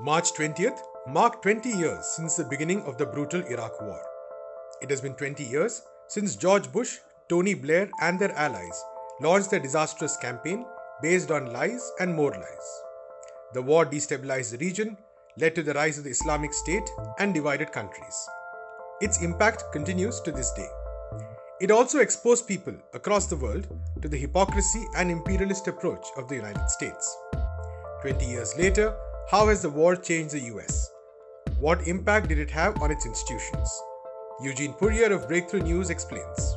March 20th marked 20 years since the beginning of the brutal Iraq War. It has been 20 years since George Bush, Tony Blair, and their allies launched their disastrous campaign based on lies and more lies. The war destabilized the region, led to the rise of the Islamic State, and divided countries. Its impact continues to this day. It also exposed people across the world to the hypocrisy and imperialist approach of the United States. 20 years later, how has the war changed the US? What impact did it have on its institutions? Eugene Puryear of Breakthrough News explains.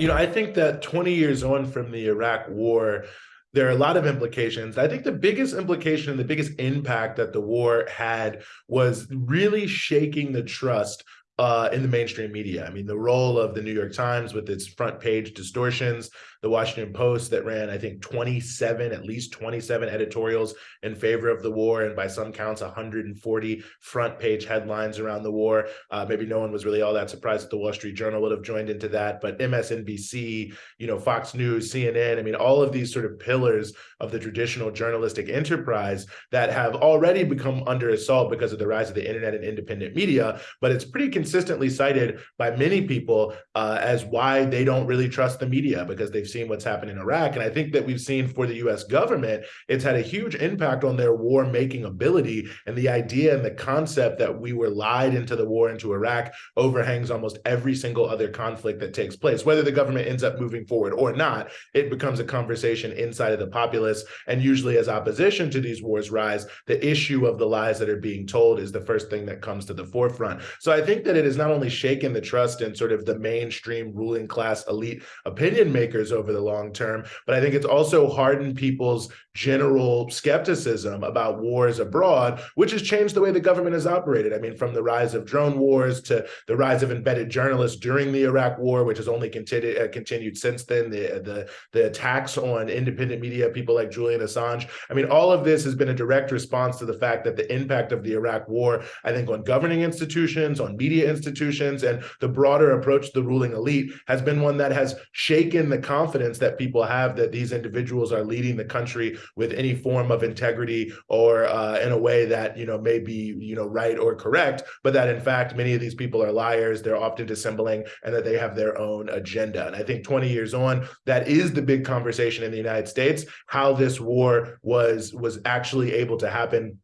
You know, I think that 20 years on from the Iraq war, there are a lot of implications. I think the biggest implication, and the biggest impact that the war had was really shaking the trust uh, in the mainstream media. I mean, the role of the New York Times with its front page distortions, the Washington Post that ran, I think, 27, at least 27 editorials in favor of the war, and by some counts, 140 front page headlines around the war. Uh, maybe no one was really all that surprised that the Wall Street Journal would have joined into that, but MSNBC, you know, Fox News, CNN, I mean, all of these sort of pillars of the traditional journalistic enterprise that have already become under assault because of the rise of the internet and independent media, but it's pretty consistently cited by many people uh, as why they don't really trust the media because they've seen what's happened in Iraq. And I think that we've seen for the US government, it's had a huge impact on their war making ability. And the idea and the concept that we were lied into the war into Iraq overhangs almost every single other conflict that takes place. Whether the government ends up moving forward or not, it becomes a conversation inside of the populace. And usually, as opposition to these wars rise, the issue of the lies that are being told is the first thing that comes to the forefront. So I think that it has not only shaken the trust in sort of the mainstream ruling class elite opinion makers over the long term, but I think it's also hardened people's general skepticism about wars abroad, which has changed the way the government has operated. I mean, from the rise of drone wars to the rise of embedded journalists during the Iraq war, which has only continued, uh, continued since then, the, the, the attacks on independent media, people like Julian Assange. I mean, all of this has been a direct response to the fact that the impact of the Iraq war, I think, on governing institutions, on media institutions, and the broader approach to the ruling elite has been one that has shaken the confidence that people have that these individuals are leading the country with any form of integrity or uh, in a way that you know may be you know right or correct, but that in fact many of these people are liars. They're often dissembling, and that they have their own agenda. And I think 20 years on, that is the big conversation in the United States: how this war was was actually able to happen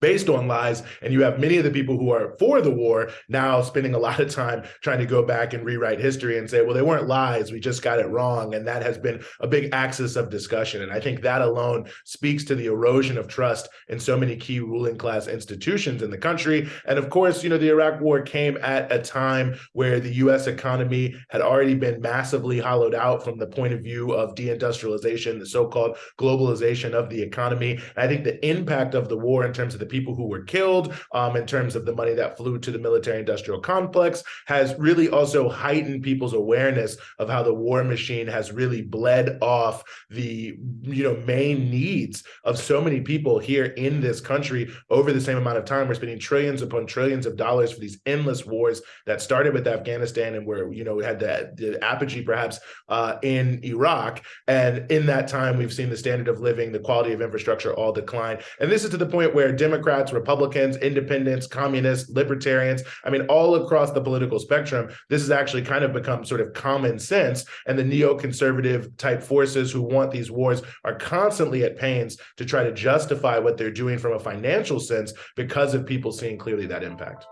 based on lies and you have many of the people who are for the war now spending a lot of time trying to go back and rewrite history and say well they weren't lies we just got it wrong and that has been a big axis of discussion. And i think that alone speaks to the erosion of trust in so many key ruling class institutions in the country. And of course you know the iraq war came at a time where the us economy had already been massively hollowed out from the point of view of deindustrialization the so-called globalization of the economy. And i think the impact of the war in terms of the people who were killed, um, in terms of the money that flew to the military industrial complex, has really also heightened people's awareness of how the war machine has really bled off the you know main needs of so many people here in this country over the same amount of time. We're spending trillions upon trillions of dollars for these endless wars that started with Afghanistan and where you know we had the, the apogee perhaps uh, in Iraq. And in that time, we've seen the standard of living, the quality of infrastructure all decline. And this is to the point where Democrats Democrats, Republicans, independents, communists, libertarians, I mean, all across the political spectrum, this has actually kind of become sort of common sense. And the neoconservative type forces who want these wars are constantly at pains to try to justify what they're doing from a financial sense because of people seeing clearly that impact.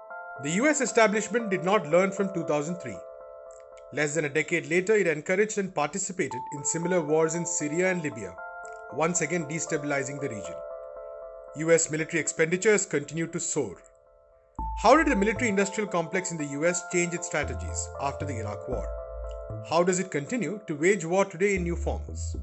The US establishment did not learn from 2003. Less than a decade later, it encouraged and participated in similar wars in Syria and Libya, once again destabilizing the region. US military expenditures continue to soar. How did the military industrial complex in the US change its strategies after the Iraq War? How does it continue to wage war today in new forms?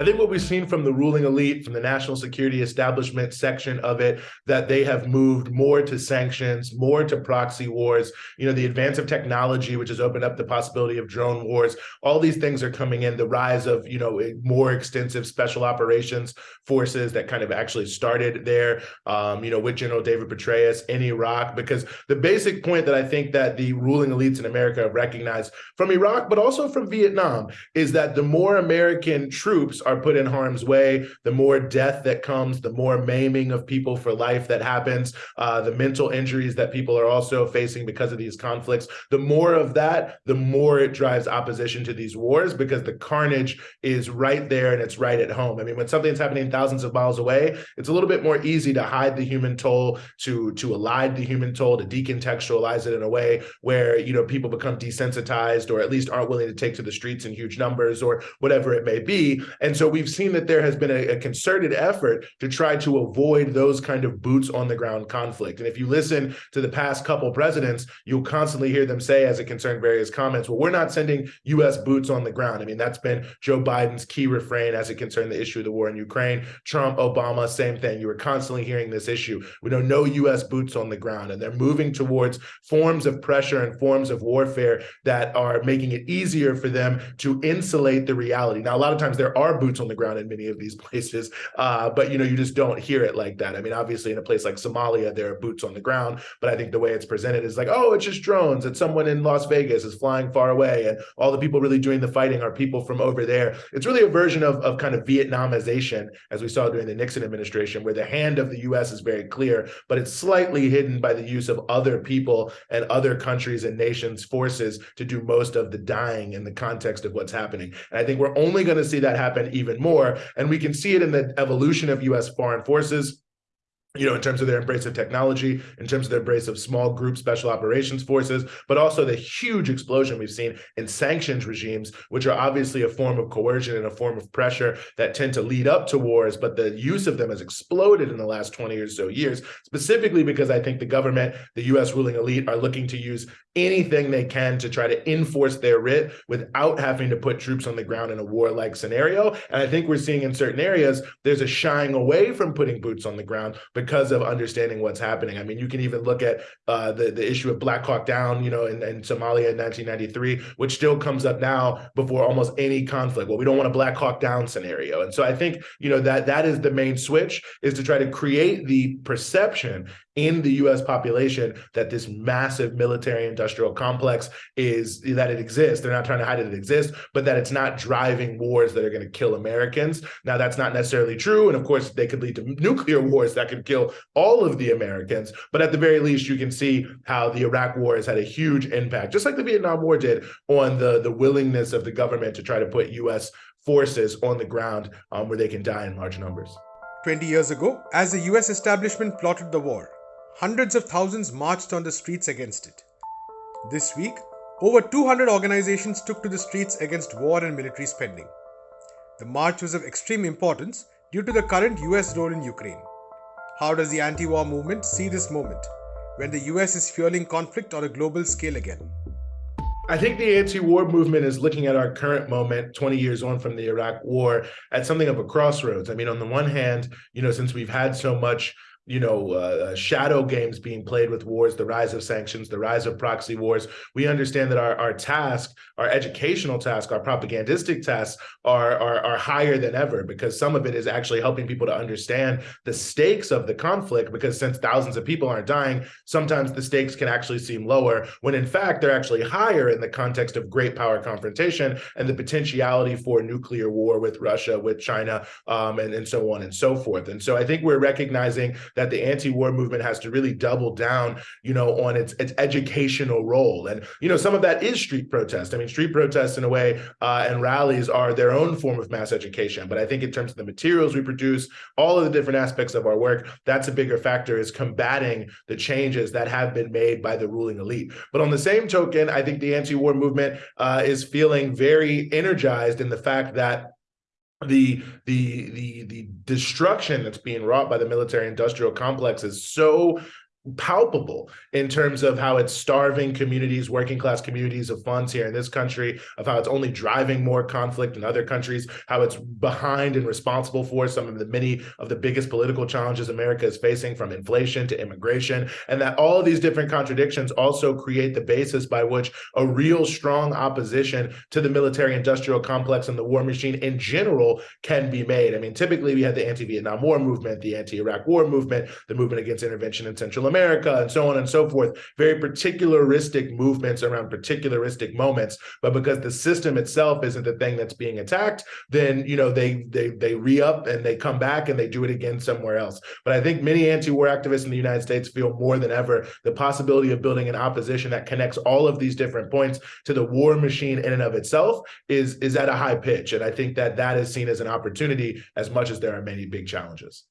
I think what we've seen from the ruling elite, from the national security establishment section of it, that they have moved more to sanctions, more to proxy wars. You know, the advance of technology, which has opened up the possibility of drone wars. All these things are coming in. The rise of you know more extensive special operations forces that kind of actually started there. Um, you know, with General David Petraeus in Iraq, because the basic point that I think that the ruling elites in America have recognized from Iraq, but also from Vietnam, is that the more American troops are put in harm's way, the more death that comes, the more maiming of people for life that happens, uh, the mental injuries that people are also facing because of these conflicts. The more of that, the more it drives opposition to these wars because the carnage is right there and it's right at home. I mean, when something's happening thousands of miles away, it's a little bit more easy to hide the human toll, to to elide the human toll, to decontextualize it in a way where you know people become desensitized or at least aren't willing to take to the streets in huge numbers or whatever it may be. And so we've seen that there has been a, a concerted effort to try to avoid those kind of boots on the ground conflict. And if you listen to the past couple presidents, you'll constantly hear them say, as it concerned various comments, well, we're not sending U.S. boots on the ground. I mean, that's been Joe Biden's key refrain as it concerned the issue of the war in Ukraine. Trump, Obama, same thing. You were constantly hearing this issue. We know no U.S. boots on the ground, and they're moving towards forms of pressure and forms of warfare that are making it easier for them to insulate the reality. Now, a lot of times there are boots on the ground in many of these places, uh, but you know, you just don't hear it like that. I mean, obviously, in a place like Somalia, there are boots on the ground, but I think the way it's presented is like, oh, it's just drones. It's someone in Las Vegas is flying far away, and all the people really doing the fighting are people from over there. It's really a version of, of kind of Vietnamization, as we saw during the Nixon administration, where the hand of the U.S. is very clear, but it's slightly hidden by the use of other people and other countries and nations' forces to do most of the dying in the context of what's happening. And I think we're only going to see that happen even more. And we can see it in the evolution of U.S. foreign forces you know, in terms of their embrace of technology, in terms of their embrace of small group special operations forces, but also the huge explosion we've seen in sanctions regimes, which are obviously a form of coercion and a form of pressure that tend to lead up to wars, but the use of them has exploded in the last 20 or so years, specifically because I think the government, the US ruling elite are looking to use anything they can to try to enforce their writ without having to put troops on the ground in a war-like scenario. And I think we're seeing in certain areas, there's a shying away from putting boots on the ground because of understanding what's happening. I mean, you can even look at uh, the, the issue of Black Hawk Down, you know, in, in Somalia in 1993, which still comes up now before almost any conflict. Well, we don't want a Black Hawk Down scenario. And so I think, you know, that that is the main switch is to try to create the perception in the US population that this massive military industrial complex is that it exists. They're not trying to hide that it exists, but that it's not driving wars that are going to kill Americans. Now, that's not necessarily true. And of course, they could lead to nuclear wars that could kill all of the Americans. But at the very least, you can see how the Iraq war has had a huge impact, just like the Vietnam War did, on the, the willingness of the government to try to put US forces on the ground um, where they can die in large numbers. 20 years ago, as the US establishment plotted the war, hundreds of thousands marched on the streets against it. This week, over 200 organizations took to the streets against war and military spending. The march was of extreme importance due to the current US role in Ukraine. How does the anti war movement see this moment when the US is fueling conflict on a global scale again? I think the anti-war movement is looking at our current moment 20 years on from the Iraq war at something of a crossroads. I mean, on the one hand, you know, since we've had so much you know, uh, shadow games being played with wars, the rise of sanctions, the rise of proxy wars. We understand that our, our task, our educational task, our propagandistic tasks are, are, are higher than ever because some of it is actually helping people to understand the stakes of the conflict because since thousands of people aren't dying, sometimes the stakes can actually seem lower when in fact they're actually higher in the context of great power confrontation and the potentiality for nuclear war with Russia, with China, um, and, and so on and so forth. And so I think we're recognizing that the anti-war movement has to really double down, you know, on its its educational role. And you know, some of that is street protest. I mean, street protests in a way uh, and rallies are their own form of mass education. But I think in terms of the materials we produce, all of the different aspects of our work, that's a bigger factor is combating the changes that have been made by the ruling elite. But on the same token, I think the anti-war movement uh, is feeling very energized in the fact that the the the the destruction that's being wrought by the military industrial complex is so palpable in terms of how it's starving communities, working class communities of funds here in this country, of how it's only driving more conflict in other countries, how it's behind and responsible for some of the many of the biggest political challenges America is facing from inflation to immigration, and that all of these different contradictions also create the basis by which a real strong opposition to the military industrial complex and the war machine in general can be made. I mean, typically we had the anti-Vietnam War movement, the anti-Iraq War movement, the movement against intervention in Central America, America and so on and so forth, very particularistic movements around particularistic moments. But because the system itself isn't the thing that's being attacked, then you know they they they re-up and they come back and they do it again somewhere else. But I think many anti-war activists in the United States feel more than ever the possibility of building an opposition that connects all of these different points to the war machine in and of itself is is at a high pitch. And I think that that is seen as an opportunity as much as there are many big challenges.